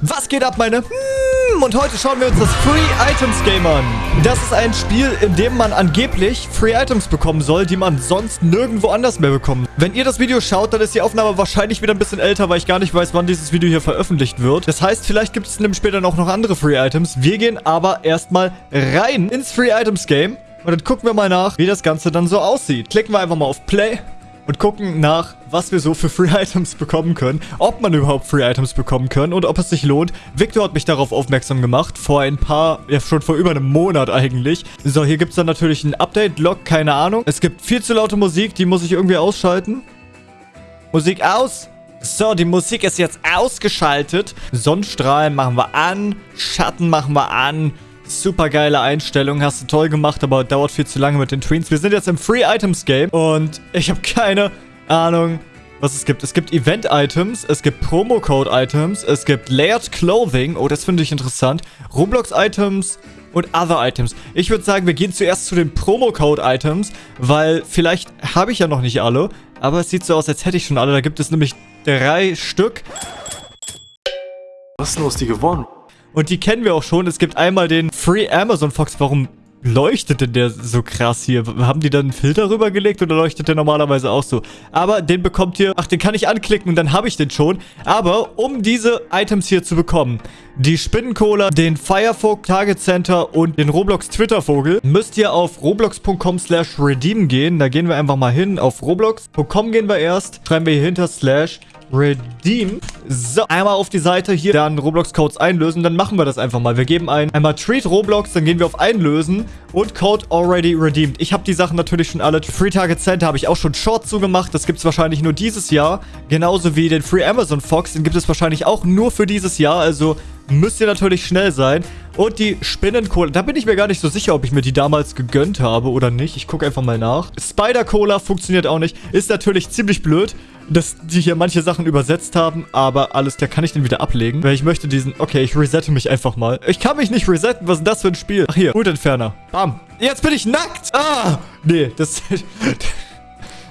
Was geht ab, meine? Hm, und heute schauen wir uns das Free Items Game an. Das ist ein Spiel, in dem man angeblich Free Items bekommen soll, die man sonst nirgendwo anders mehr bekommt. Wenn ihr das Video schaut, dann ist die Aufnahme wahrscheinlich wieder ein bisschen älter, weil ich gar nicht weiß, wann dieses Video hier veröffentlicht wird. Das heißt, vielleicht gibt es nämlich später noch, noch andere Free Items. Wir gehen aber erstmal rein ins Free Items Game. Und dann gucken wir mal nach, wie das Ganze dann so aussieht. Klicken wir einfach mal auf Play und gucken nach, was wir so für Free Items bekommen können, ob man überhaupt Free Items bekommen können und ob es sich lohnt. Victor hat mich darauf aufmerksam gemacht, vor ein paar, ja schon vor über einem Monat eigentlich. So, hier gibt es dann natürlich ein Update-Log, keine Ahnung. Es gibt viel zu laute Musik, die muss ich irgendwie ausschalten. Musik aus! So, die Musik ist jetzt ausgeschaltet. Sonnenstrahlen machen wir an, Schatten machen wir an, Super geile Einstellung, hast du toll gemacht, aber dauert viel zu lange mit den Tweens. Wir sind jetzt im Free Items Game und ich habe keine Ahnung, was es gibt. Es gibt Event-Items, es gibt Promo-Code-Items, es gibt Layered Clothing, oh, das finde ich interessant, Roblox-Items und Other Items. Ich würde sagen, wir gehen zuerst zu den Promo-Code-Items, weil vielleicht habe ich ja noch nicht alle, aber es sieht so aus, als hätte ich schon alle. Da gibt es nämlich drei Stück. Was ist los, die gewonnen? Und die kennen wir auch schon. Es gibt einmal den Free Amazon Fox. Warum leuchtet denn der so krass hier? Haben die dann einen Filter rübergelegt oder leuchtet der normalerweise auch so? Aber den bekommt ihr... Ach, den kann ich anklicken und dann habe ich den schon. Aber um diese Items hier zu bekommen, die Spinnencola, den Firefox Target Center und den Roblox Twitter-Vogel, müsst ihr auf roblox.com slash redeem gehen. Da gehen wir einfach mal hin. Auf roblox.com gehen wir erst. Schreiben wir hier hinter slash Redeem. So, einmal auf die Seite hier dann Roblox-Codes einlösen. Dann machen wir das einfach mal. Wir geben ein einmal Treat Roblox, dann gehen wir auf Einlösen und Code already redeemed. Ich habe die Sachen natürlich schon alle. Free Target Center habe ich auch schon Short zugemacht. Das gibt es wahrscheinlich nur dieses Jahr. Genauso wie den Free Amazon Fox. Den gibt es wahrscheinlich auch nur für dieses Jahr. Also müsst ihr natürlich schnell sein. Und die Spinnencola, da bin ich mir gar nicht so sicher, ob ich mir die damals gegönnt habe oder nicht. Ich gucke einfach mal nach. Spider-Cola funktioniert auch nicht. Ist natürlich ziemlich blöd, dass die hier manche Sachen übersetzt haben. Aber alles, da kann ich den wieder ablegen. Weil ich möchte diesen... Okay, ich resette mich einfach mal. Ich kann mich nicht resetten. Was ist das für ein Spiel? Ach, hier. Hutentferner. Bam. Jetzt bin ich nackt. Ah. Nee, das...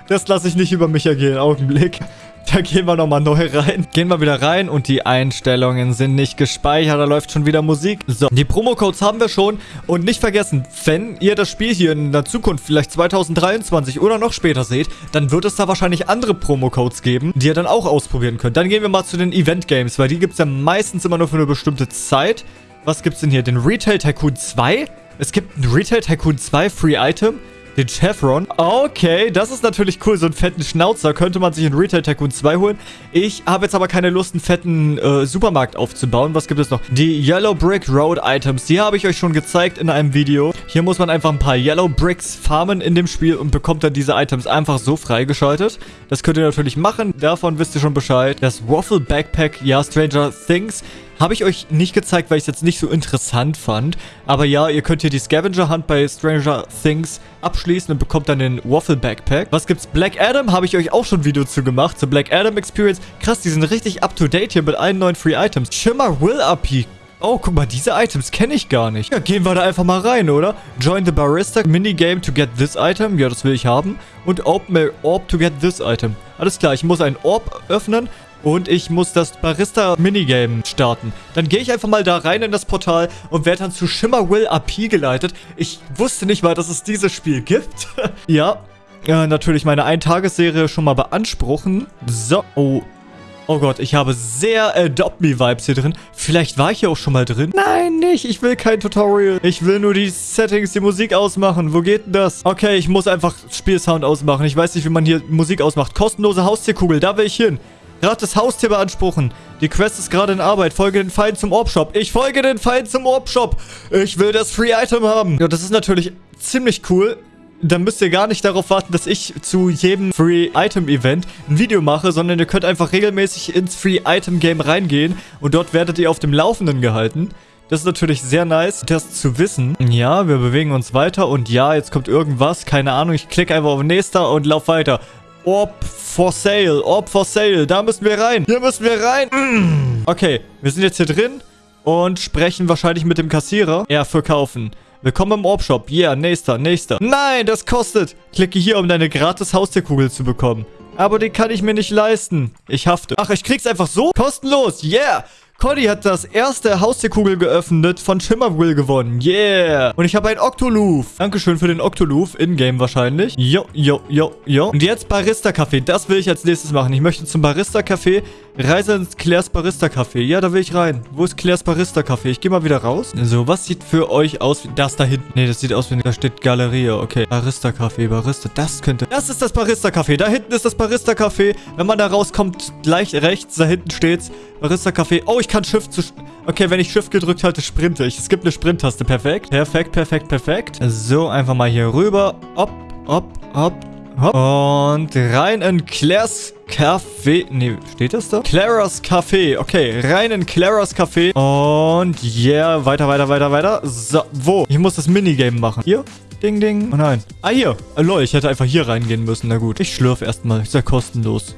Das lasse ich nicht über mich ergehen. Augenblick. Da gehen wir nochmal neu rein. Gehen wir wieder rein und die Einstellungen sind nicht gespeichert. Da läuft schon wieder Musik. So, die Promo-Codes haben wir schon. Und nicht vergessen, wenn ihr das Spiel hier in der Zukunft, vielleicht 2023 oder noch später seht, dann wird es da wahrscheinlich andere Promo-Codes geben, die ihr dann auch ausprobieren könnt. Dann gehen wir mal zu den Event-Games, weil die gibt es ja meistens immer nur für eine bestimmte Zeit. Was gibt es denn hier? Den Retail Tycoon 2? Es gibt einen Retail Tycoon 2 Free Item. Den Chevron. Okay, das ist natürlich cool. So einen fetten Schnauzer könnte man sich in Retail Tycoon 2 holen. Ich habe jetzt aber keine Lust, einen fetten äh, Supermarkt aufzubauen. Was gibt es noch? Die Yellow Brick Road Items. Die habe ich euch schon gezeigt in einem Video. Hier muss man einfach ein paar Yellow Bricks farmen in dem Spiel und bekommt dann diese Items einfach so freigeschaltet. Das könnt ihr natürlich machen. Davon wisst ihr schon Bescheid. Das Waffle Backpack, ja, Stranger Things. Habe ich euch nicht gezeigt, weil ich es jetzt nicht so interessant fand. Aber ja, ihr könnt hier die Scavenger Hunt bei Stranger Things abschließen und bekommt dann den Waffle Backpack. Was gibt's? Black Adam habe ich euch auch schon ein Video zu gemacht, zur Black Adam Experience. Krass, die sind richtig up to date hier mit allen neuen Free Items. Shimmer Will AP. Oh, guck mal, diese Items kenne ich gar nicht. Ja, gehen wir da einfach mal rein, oder? Join the Barista Minigame to get this item. Ja, das will ich haben. Und open a Orb to get this item. Alles klar, ich muss einen Orb öffnen und ich muss das Barista-Minigame starten. Dann gehe ich einfach mal da rein in das Portal und werde dann zu Shimmer Will AP geleitet. Ich wusste nicht mal, dass es dieses Spiel gibt. ja, äh, natürlich meine Eintagesserie schon mal beanspruchen. So, oh, Oh Gott, ich habe sehr Adopt Me Vibes hier drin. Vielleicht war ich hier auch schon mal drin. Nein, nicht. Ich will kein Tutorial. Ich will nur die Settings, die Musik ausmachen. Wo geht denn das? Okay, ich muss einfach Spielsound ausmachen. Ich weiß nicht, wie man hier Musik ausmacht. Kostenlose Haustierkugel, da will ich hin. Gerade das Haustier beanspruchen. Die Quest ist gerade in Arbeit. Folge den Feind zum Orb-Shop. Ich folge den Feind zum Orb-Shop. Ich will das Free-Item haben. Ja, das ist natürlich ziemlich cool. Dann müsst ihr gar nicht darauf warten, dass ich zu jedem Free-Item-Event ein Video mache, sondern ihr könnt einfach regelmäßig ins Free-Item-Game reingehen und dort werdet ihr auf dem Laufenden gehalten. Das ist natürlich sehr nice, das zu wissen. Ja, wir bewegen uns weiter und ja, jetzt kommt irgendwas. Keine Ahnung, ich klicke einfach auf Nächster und lauf weiter. Orb for sale. Orb for sale. Da müssen wir rein. Hier müssen wir rein. Mm. Okay, wir sind jetzt hier drin und sprechen wahrscheinlich mit dem Kassierer. Ja, verkaufen. Willkommen im Orb-Shop. Yeah, nächster, nächster. Nein, das kostet. Klicke hier, um deine gratis Haustierkugel zu bekommen. Aber die kann ich mir nicht leisten. Ich hafte. Ach, ich krieg's einfach so? Kostenlos. Yeah. Cody hat das erste Haustierkugel geöffnet von Shimmerwill gewonnen. Yeah. Und ich habe ein Octoloof. Dankeschön für den Octoloof. In-game wahrscheinlich. Jo, jo, jo, jo. Und jetzt Barista-Café. Das will ich als nächstes machen. Ich möchte zum Barista-Café. Reise ins Claire's Barista-Café. Ja, da will ich rein. Wo ist Claire's Barista-Café? Ich gehe mal wieder raus. So, was sieht für euch aus wie... Das da hinten. Nee, das sieht aus wie... Da steht Galerie. Okay. Barista-Café, Barista. Das könnte... Das ist das Barista-Café. Da hinten ist das Barista-Café. Wenn man da rauskommt, gleich rechts, da hinten steht's. Barista-Café. Oh, ich kann Shift zu... Okay, wenn ich Shift gedrückt halte, sprinte ich. Es gibt eine Sprint-Taste. Perfekt. Perfekt, perfekt, perfekt. So, einfach mal hier rüber. Hopp, hopp, hopp, hopp. Und rein in Claire's Café. Nee, steht das da? Clara's Café. Okay, rein in Clara's Café. Und yeah, weiter, weiter, weiter, weiter. So, wo? Ich muss das Minigame machen. Hier? Ding, ding. Oh nein. Ah, hier. Oh, lol, ich hätte einfach hier reingehen müssen. Na gut. Ich schlürfe erstmal. Ist ja kostenlos.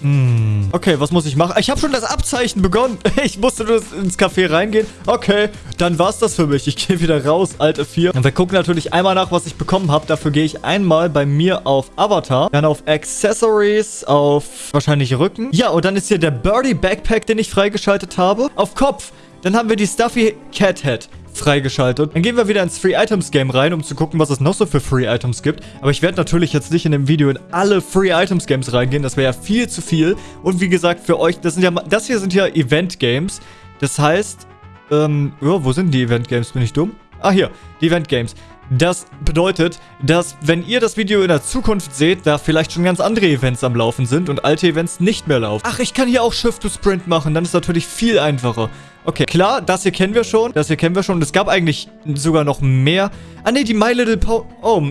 Hm. Okay, was muss ich machen? Ich habe schon das Abzeichen begonnen. Ich musste nur ins Café reingehen. Okay, dann war's das für mich. Ich gehe wieder raus, Alte 4. Und wir gucken natürlich einmal nach, was ich bekommen habe. Dafür gehe ich einmal bei mir auf Avatar, dann auf Accessories, auf wahrscheinlich Rücken. Ja, und dann ist hier der Birdie Backpack, den ich freigeschaltet habe. Auf Kopf. Dann haben wir die Stuffy Cat Head freigeschaltet. Dann gehen wir wieder ins Free Items Game rein, um zu gucken, was es noch so für Free Items gibt. Aber ich werde natürlich jetzt nicht in dem Video in alle Free Items Games reingehen. Das wäre ja viel zu viel. Und wie gesagt, für euch, das sind ja, das hier sind ja Event Games. Das heißt, ähm, oh, wo sind die Event Games? Bin ich dumm? Ah, hier, die Event Games. Das bedeutet, dass wenn ihr das Video in der Zukunft seht, da vielleicht schon ganz andere Events am Laufen sind und alte Events nicht mehr laufen. Ach, ich kann hier auch Shift to Sprint machen, dann ist natürlich viel einfacher. Okay, klar, das hier kennen wir schon. Das hier kennen wir schon. Und es gab eigentlich sogar noch mehr. Ah, ne, die My Little Pony... Oh,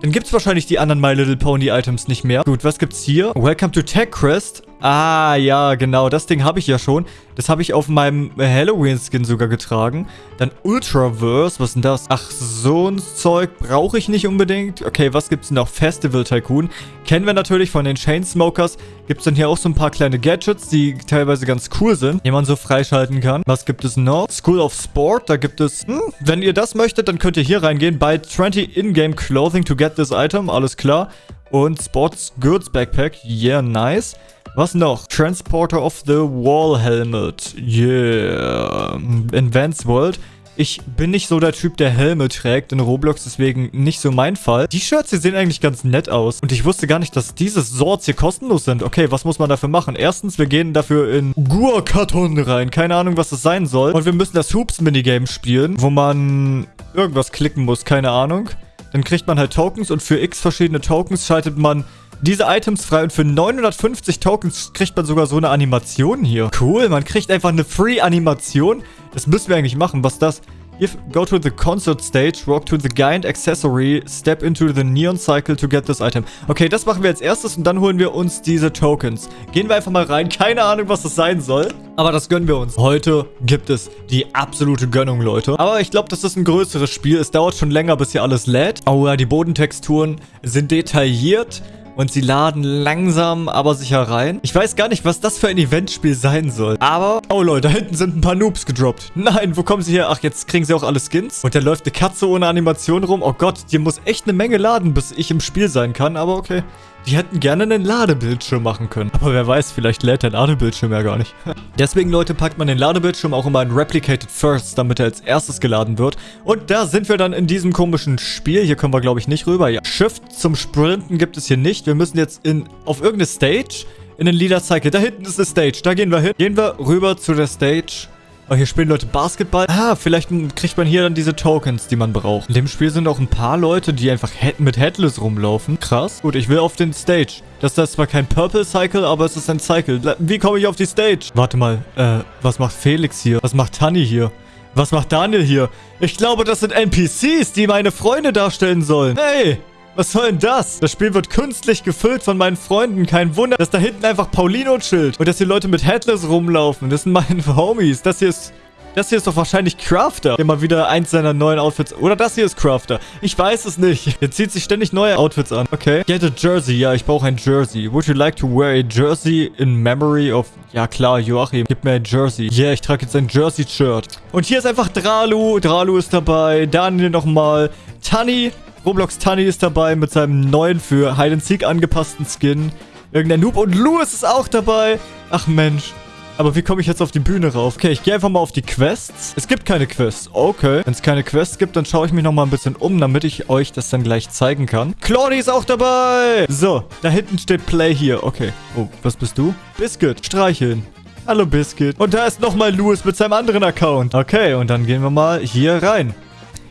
dann gibt es wahrscheinlich die anderen My Little Pony Items nicht mehr. Gut, was gibt's hier? Welcome to TechCrest. Ah, ja, genau. Das Ding habe ich ja schon. Das habe ich auf meinem Halloween-Skin sogar getragen. Dann Ultraverse. Was ist denn das? Ach, so ein Zeug brauche ich nicht unbedingt. Okay, was gibt's denn noch? Festival Tycoon. Kennen wir natürlich von den Chainsmokers. Gibt's dann hier auch so ein paar kleine Gadgets, die teilweise ganz cool sind, die man so freischalten kann. Was gibt es noch? School of Sport. Da gibt es... Hm, wenn ihr das möchtet, dann könnt ihr hier reingehen. Buy 20 in-game clothing to get this item. Alles klar. Und Sports Goods Backpack. Yeah, nice. Was noch? Transporter of the Wall Helmet. Yeah. Advanced World. Ich bin nicht so der Typ, der Helme trägt in Roblox, deswegen nicht so mein Fall. Die Shirts hier sehen eigentlich ganz nett aus. Und ich wusste gar nicht, dass diese Swords hier kostenlos sind. Okay, was muss man dafür machen? Erstens, wir gehen dafür in Guacaton rein. Keine Ahnung, was das sein soll. Und wir müssen das Hoops-Minigame spielen, wo man irgendwas klicken muss. Keine Ahnung. Dann kriegt man halt Tokens und für x verschiedene Tokens schaltet man diese Items frei und für 950 Tokens kriegt man sogar so eine Animation hier. Cool, man kriegt einfach eine Free-Animation. Das müssen wir eigentlich machen. Was das? If, go to the concert stage, walk to the Giant Accessory, step into the Neon Cycle to get this item. Okay, das machen wir als erstes und dann holen wir uns diese Tokens. Gehen wir einfach mal rein. Keine Ahnung, was das sein soll. Aber das gönnen wir uns. Heute gibt es die absolute Gönnung, Leute. Aber ich glaube, das ist ein größeres Spiel. Es dauert schon länger, bis hier alles lädt. Oh ja, die Bodentexturen sind detailliert. Und sie laden langsam, aber sicher rein. Ich weiß gar nicht, was das für ein Eventspiel sein soll. Aber, oh Leute, da hinten sind ein paar Noobs gedroppt. Nein, wo kommen sie her? Ach, jetzt kriegen sie auch alle Skins. Und da läuft eine Katze ohne Animation rum. Oh Gott, die muss echt eine Menge laden, bis ich im Spiel sein kann. Aber okay. Die hätten gerne einen Ladebildschirm machen können. Aber wer weiß, vielleicht lädt der Ladebildschirm ja gar nicht. Deswegen, Leute, packt man den Ladebildschirm auch immer in Replicated First, damit er als erstes geladen wird. Und da sind wir dann in diesem komischen Spiel. Hier kommen wir, glaube ich, nicht rüber. Ja. Shift zum Sprinten gibt es hier nicht. Wir müssen jetzt in auf irgendeine Stage in den Leader Cycle. Da hinten ist eine Stage. Da gehen wir hin. Gehen wir rüber zu der Stage. Oh, hier spielen Leute Basketball. Ah, vielleicht kriegt man hier dann diese Tokens, die man braucht. In dem Spiel sind auch ein paar Leute, die einfach mit Headless rumlaufen. Krass. Gut, ich will auf den Stage. Das ist zwar kein Purple Cycle, aber es ist ein Cycle. Wie komme ich auf die Stage? Warte mal, äh, was macht Felix hier? Was macht Tanni hier? Was macht Daniel hier? Ich glaube, das sind NPCs, die meine Freunde darstellen sollen. Hey! Was soll denn das? Das Spiel wird künstlich gefüllt von meinen Freunden. Kein Wunder, dass da hinten einfach Paulino chillt. Und dass hier Leute mit Headless rumlaufen. Das sind meine Homies. Das hier ist... Das hier ist doch wahrscheinlich Crafter, der mal wieder eins seiner neuen Outfits... Oder das hier ist Crafter. Ich weiß es nicht. Er zieht sich ständig neue Outfits an. Okay. Get a Jersey. Ja, ich brauche ein Jersey. Would you like to wear a Jersey in memory of... Ja, klar, Joachim. Gib mir ein Jersey. Yeah, ich trage jetzt ein Jersey-Shirt. Und hier ist einfach Dralu. Dralu ist dabei. Daniel nochmal. Tanni Roblox Tunny ist dabei mit seinem neuen für Hide and Seek angepassten Skin. Irgendein Noob und Louis ist auch dabei. Ach Mensch. Aber wie komme ich jetzt auf die Bühne rauf? Okay, ich gehe einfach mal auf die Quests. Es gibt keine Quests. Okay. Wenn es keine Quests gibt, dann schaue ich mich noch mal ein bisschen um, damit ich euch das dann gleich zeigen kann. Claudie ist auch dabei. So, da hinten steht Play hier. Okay. Oh, was bist du? Biscuit. Streicheln. Hallo Biscuit. Und da ist nochmal Louis mit seinem anderen Account. Okay, und dann gehen wir mal hier rein.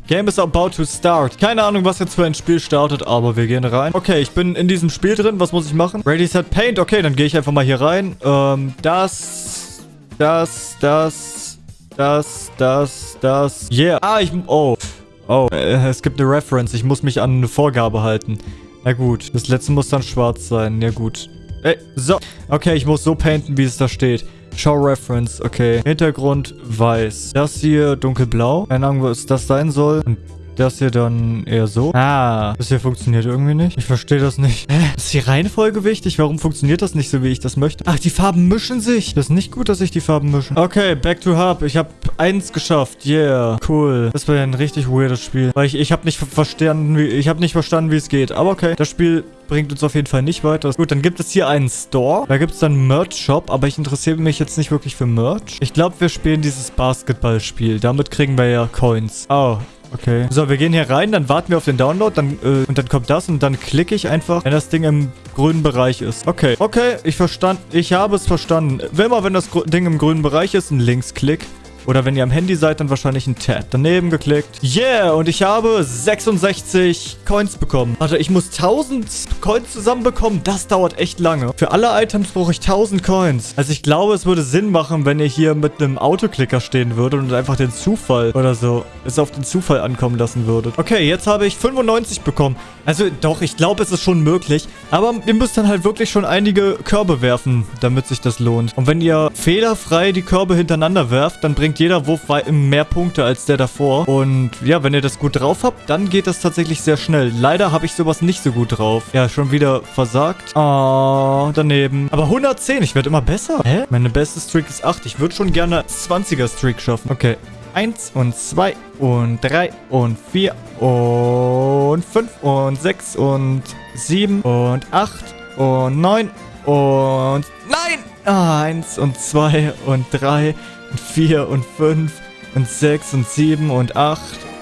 Game is about to start. Keine Ahnung, was jetzt für ein Spiel startet, aber wir gehen rein. Okay, ich bin in diesem Spiel drin. Was muss ich machen? Ready, set, paint. Okay, dann gehe ich einfach mal hier rein. Ähm, das, das, das, das, das, das. Yeah. Ah, ich... Oh. Oh, äh, es gibt eine Reference. Ich muss mich an eine Vorgabe halten. Na gut. Das letzte muss dann schwarz sein. Ja gut. Ey, so. Okay, ich muss so painten, wie es da steht. Show Reference, okay. Hintergrund weiß. Das hier dunkelblau. Keine Ahnung, was das sein soll. Und das hier dann eher so. Ah, das hier funktioniert irgendwie nicht. Ich verstehe das nicht. Hä? Ist die Reihenfolge wichtig? Warum funktioniert das nicht so, wie ich das möchte? Ach, die Farben mischen sich. Das ist nicht gut, dass sich die Farben mischen. Okay, back to hub. Ich habe eins geschafft. Yeah, cool. Das war ja ein richtig weirdes Spiel. Weil ich, ich habe nicht verstanden, wie, ich habe nicht verstanden, wie es geht. Aber okay, das Spiel bringt uns auf jeden Fall nicht weiter. Gut, dann gibt es hier einen Store. Da gibt es dann einen Merch-Shop, aber ich interessiere mich jetzt nicht wirklich für Merch. Ich glaube, wir spielen dieses Basketballspiel. Damit kriegen wir ja Coins. Oh, Okay. So, wir gehen hier rein, dann warten wir auf den Download, dann, äh, und dann kommt das und dann klicke ich einfach, wenn das Ding im grünen Bereich ist. Okay. Okay, ich verstand, ich habe es verstanden. Mal, wenn das Ding im grünen Bereich ist, ein Linksklick. Oder wenn ihr am Handy seid, dann wahrscheinlich ein Tab. Daneben geklickt. Yeah, und ich habe 66 Coins bekommen. Warte, ich muss 1000 Coins zusammenbekommen. Das dauert echt lange. Für alle Items brauche ich 1000 Coins. Also ich glaube, es würde Sinn machen, wenn ihr hier mit einem Autoklicker stehen würdet und einfach den Zufall oder so es auf den Zufall ankommen lassen würdet. Okay, jetzt habe ich 95 bekommen. Also doch, ich glaube, es ist schon möglich. Aber ihr müsst dann halt wirklich schon einige Körbe werfen, damit sich das lohnt. Und wenn ihr fehlerfrei die Körbe hintereinander werft, dann bringt jeder Wurf mehr Punkte als der davor. Und ja, wenn ihr das gut drauf habt, dann geht das tatsächlich sehr schnell. Leider habe ich sowas nicht so gut drauf. Ja, schon wieder versagt. Oh, daneben. Aber 110, ich werde immer besser. Hä? Meine beste Streak ist 8. Ich würde schon gerne 20er Streak schaffen. Okay. 1 und 2 und 3 und 4 und 5 und 6 und 7 und 8 und 9 und... Nein! Ah, 1 und 2 und 3 und 4 und 5 und 6 und 7 und 8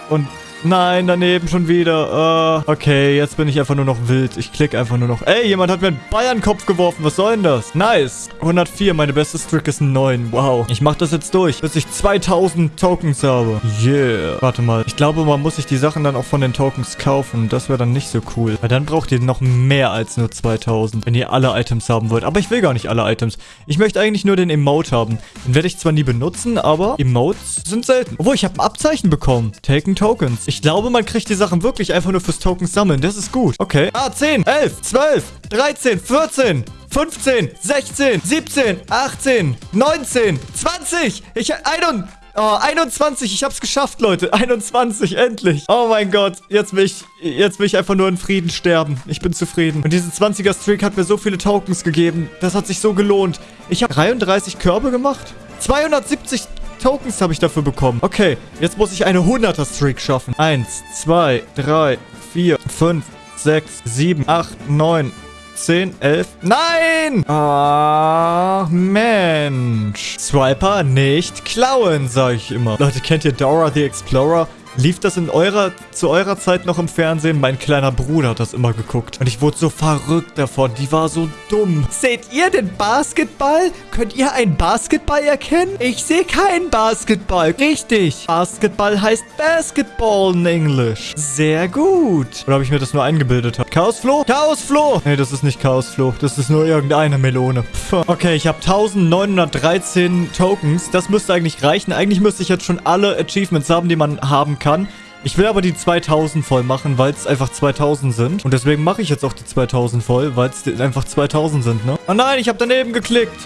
und Nein, daneben schon wieder. Uh, okay, jetzt bin ich einfach nur noch wild. Ich klicke einfach nur noch. Ey, jemand hat mir einen Bayern-Kopf geworfen. Was soll denn das? Nice. 104, meine beste Streak ist 9. Wow. Ich mache das jetzt durch, bis ich 2000 Tokens habe. Yeah. Warte mal. Ich glaube, man muss sich die Sachen dann auch von den Tokens kaufen. Das wäre dann nicht so cool. Weil dann braucht ihr noch mehr als nur 2000, wenn ihr alle Items haben wollt. Aber ich will gar nicht alle Items. Ich möchte eigentlich nur den Emote haben. Den werde ich zwar nie benutzen, aber Emotes sind selten. Obwohl, ich habe ein Abzeichen bekommen. Taken Tokens. Ich ich glaube, man kriegt die Sachen wirklich einfach nur fürs Tokens sammeln. Das ist gut. Okay. Ah, 10, 11, 12, 13, 14, 15, 16, 17, 18, 19, 20. Ich... 21... Oh, 21. Ich hab's geschafft, Leute. 21, endlich. Oh mein Gott. Jetzt will ich, jetzt will ich einfach nur in Frieden sterben. Ich bin zufrieden. Und diese 20er-Streak hat mir so viele Tokens gegeben. Das hat sich so gelohnt. Ich habe 33 Körbe gemacht. 270 Tokens habe ich dafür bekommen. Okay, jetzt muss ich eine 100er-Streak schaffen. 1, 2, 3, 4, 5, 6, 7, 8, 9, 10, 11. Nein! Ach, Mensch. Swiper nicht klauen, sage ich immer. Leute, kennt ihr Dora the Explorer? Lief das in eurer, zu eurer Zeit noch im Fernsehen? Mein kleiner Bruder hat das immer geguckt. Und ich wurde so verrückt davon. Die war so dumm. Seht ihr den Basketball? Könnt ihr einen Basketball erkennen? Ich sehe keinen Basketball. Richtig. Basketball heißt Basketball in Englisch. Sehr gut. Oder habe ich mir das nur eingebildet? Chaosfloh? Chaosfloh! Nee, das ist nicht Chaosfloh. Das ist nur irgendeine Melone. Pff. Okay, ich habe 1913 Tokens. Das müsste eigentlich reichen. Eigentlich müsste ich jetzt schon alle Achievements haben, die man haben kann kann. Ich will aber die 2000 voll machen, weil es einfach 2000 sind. Und deswegen mache ich jetzt auch die 2000 voll, weil es einfach 2000 sind, ne? Oh nein, ich habe daneben geklickt.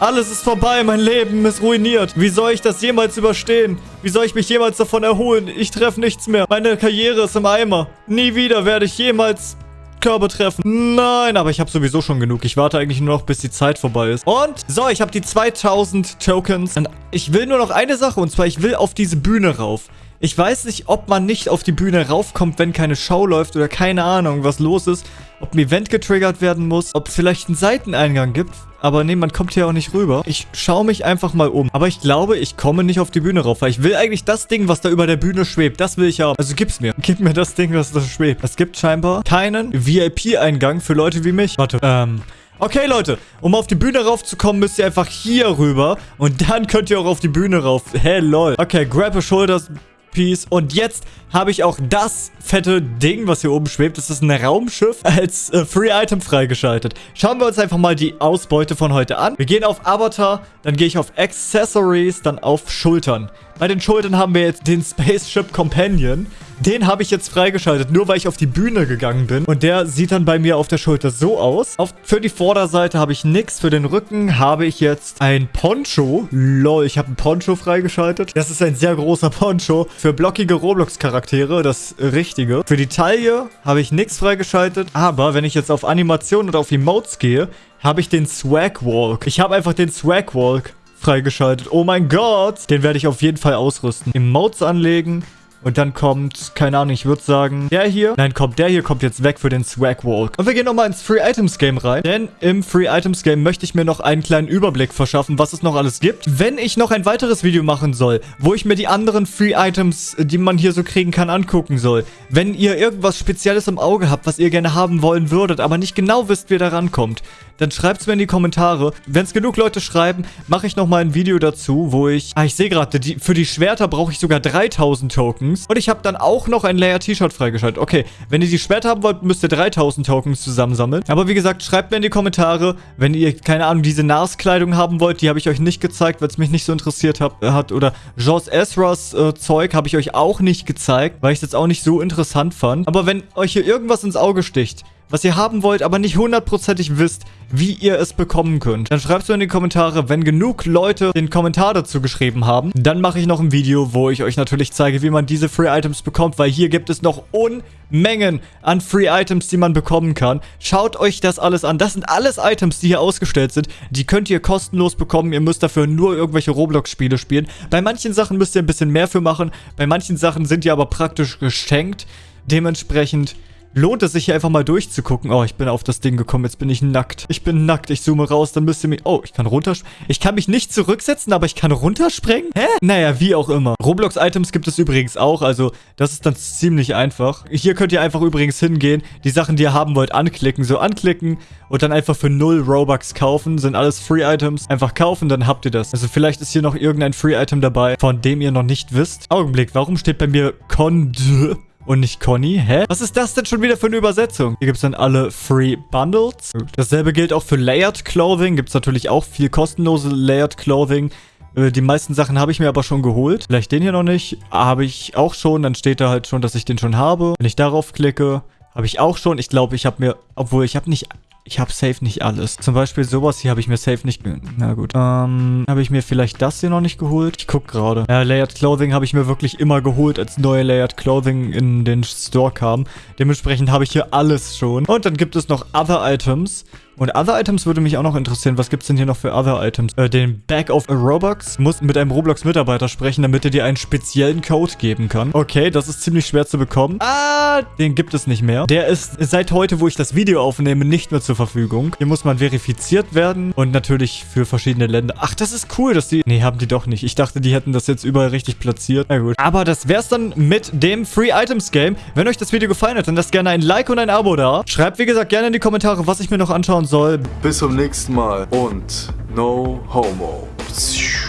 Alles ist vorbei, mein Leben ist ruiniert. Wie soll ich das jemals überstehen? Wie soll ich mich jemals davon erholen? Ich treffe nichts mehr. Meine Karriere ist im Eimer. Nie wieder werde ich jemals Körbe treffen. Nein, aber ich habe sowieso schon genug. Ich warte eigentlich nur noch, bis die Zeit vorbei ist. Und, so, ich habe die 2000 Tokens. Und ich will nur noch eine Sache, und zwar, ich will auf diese Bühne rauf. Ich weiß nicht, ob man nicht auf die Bühne raufkommt, wenn keine Show läuft oder keine Ahnung, was los ist. Ob ein Event getriggert werden muss, ob es vielleicht einen Seiteneingang gibt. Aber nee, man kommt hier auch nicht rüber. Ich schaue mich einfach mal um. Aber ich glaube, ich komme nicht auf die Bühne rauf, weil ich will eigentlich das Ding, was da über der Bühne schwebt. Das will ich haben. Also gib's mir. Gib mir das Ding, was da schwebt. Es gibt scheinbar keinen VIP-Eingang für Leute wie mich. Warte, ähm... Okay, Leute, um auf die Bühne raufzukommen, müsst ihr einfach hier rüber. Und dann könnt ihr auch auf die Bühne rauf. Hey, lol. Okay, grab a shoulders, Piece. Und jetzt habe ich auch das fette Ding, was hier oben schwebt. Das ist ein Raumschiff als äh, Free Item freigeschaltet. Schauen wir uns einfach mal die Ausbeute von heute an. Wir gehen auf Avatar, dann gehe ich auf Accessories, dann auf Schultern. Bei den Schultern haben wir jetzt den Spaceship Companion. Den habe ich jetzt freigeschaltet, nur weil ich auf die Bühne gegangen bin. Und der sieht dann bei mir auf der Schulter so aus. Auf, für die Vorderseite habe ich nichts. Für den Rücken habe ich jetzt ein Poncho. Lol, ich habe ein Poncho freigeschaltet. Das ist ein sehr großer Poncho. Für blockige Roblox-Charaktere, das Richtige. Für die Taille habe ich nichts freigeschaltet. Aber wenn ich jetzt auf Animation und auf Emotes gehe, habe ich den Swag Walk. Ich habe einfach den Swag Walk freigeschaltet. Oh mein Gott. Den werde ich auf jeden Fall ausrüsten. Emotes anlegen. Und dann kommt, keine Ahnung, ich würde sagen, der hier. Nein, kommt der hier, kommt jetzt weg für den Swag Walk. Und wir gehen nochmal ins Free Items Game rein. Denn im Free Items Game möchte ich mir noch einen kleinen Überblick verschaffen, was es noch alles gibt. Wenn ich noch ein weiteres Video machen soll, wo ich mir die anderen Free Items, die man hier so kriegen kann, angucken soll. Wenn ihr irgendwas Spezielles im Auge habt, was ihr gerne haben wollen würdet, aber nicht genau wisst, wie ihr da rankommt, dann schreibt es mir in die Kommentare. Wenn es genug Leute schreiben, mache ich nochmal ein Video dazu, wo ich... Ah, ich sehe gerade, für die Schwerter brauche ich sogar 3000 Tokens. Und ich habe dann auch noch ein Layer-T-Shirt freigeschaltet. Okay, wenn ihr die Schwerter haben wollt, müsst ihr 3000 Tokens zusammensammeln. Aber wie gesagt, schreibt mir in die Kommentare, wenn ihr, keine Ahnung, diese NAS-Kleidung haben wollt. Die habe ich euch nicht gezeigt, weil es mich nicht so interessiert hab, hat. Oder Joss Ezras äh, Zeug habe ich euch auch nicht gezeigt, weil ich es jetzt auch nicht so interessant fand. Aber wenn euch hier irgendwas ins Auge sticht, was ihr haben wollt, aber nicht hundertprozentig wisst, wie ihr es bekommen könnt. Dann schreibt es mir in die Kommentare, wenn genug Leute den Kommentar dazu geschrieben haben. Dann mache ich noch ein Video, wo ich euch natürlich zeige, wie man diese Free Items bekommt, weil hier gibt es noch Unmengen an Free Items, die man bekommen kann. Schaut euch das alles an. Das sind alles Items, die hier ausgestellt sind. Die könnt ihr kostenlos bekommen. Ihr müsst dafür nur irgendwelche Roblox-Spiele spielen. Bei manchen Sachen müsst ihr ein bisschen mehr für machen. Bei manchen Sachen sind die aber praktisch geschenkt. Dementsprechend lohnt es sich hier einfach mal durchzugucken. Oh, ich bin auf das Ding gekommen. Jetzt bin ich nackt. Ich bin nackt. Ich zoome raus. Dann müsst ihr mich... Oh, ich kann runterspringen. Ich kann mich nicht zurücksetzen, aber ich kann runterspringen? Hä? Naja, wie auch immer. Roblox-Items gibt es übrigens auch. Also, das ist dann ziemlich einfach. Hier könnt ihr einfach übrigens hingehen. Die Sachen, die ihr haben wollt, anklicken. So anklicken und dann einfach für 0 Robux kaufen. Sind alles Free-Items. Einfach kaufen, dann habt ihr das. Also, vielleicht ist hier noch irgendein Free-Item dabei, von dem ihr noch nicht wisst. Augenblick, warum steht bei mir Conde? Und nicht Conny. Hä? Was ist das denn schon wieder für eine Übersetzung? Hier gibt es dann alle Free Bundles. Dasselbe gilt auch für Layered Clothing. Gibt es natürlich auch viel kostenlose Layered Clothing. Äh, die meisten Sachen habe ich mir aber schon geholt. Vielleicht den hier noch nicht. Habe ich auch schon. Dann steht da halt schon, dass ich den schon habe. Wenn ich darauf klicke, habe ich auch schon. Ich glaube, ich habe mir... Obwohl, ich habe nicht ich habe safe nicht alles. Zum Beispiel sowas hier habe ich mir safe nicht... Na gut. Ähm, habe ich mir vielleicht das hier noch nicht geholt? Ich guck gerade. Ja, Layered Clothing habe ich mir wirklich immer geholt, als neue Layered Clothing in den Store kam. Dementsprechend habe ich hier alles schon. Und dann gibt es noch Other Items. Und Other Items würde mich auch noch interessieren. Was gibt es denn hier noch für Other Items? Äh, den Bag of Robux. Muss mit einem Roblox-Mitarbeiter sprechen, damit er dir einen speziellen Code geben kann. Okay, das ist ziemlich schwer zu bekommen. Ah, den gibt es nicht mehr. Der ist seit heute, wo ich das Video aufnehme, nicht mehr zur Verfügung. Hier muss man verifiziert werden. Und natürlich für verschiedene Länder. Ach, das ist cool, dass die... Nee, haben die doch nicht. Ich dachte, die hätten das jetzt überall richtig platziert. Na gut. Aber das wär's dann mit dem Free Items Game. Wenn euch das Video gefallen hat, dann lasst gerne ein Like und ein Abo da. Schreibt, wie gesagt, gerne in die Kommentare, was ich mir noch anschauen soll. Bis zum nächsten Mal und no homo.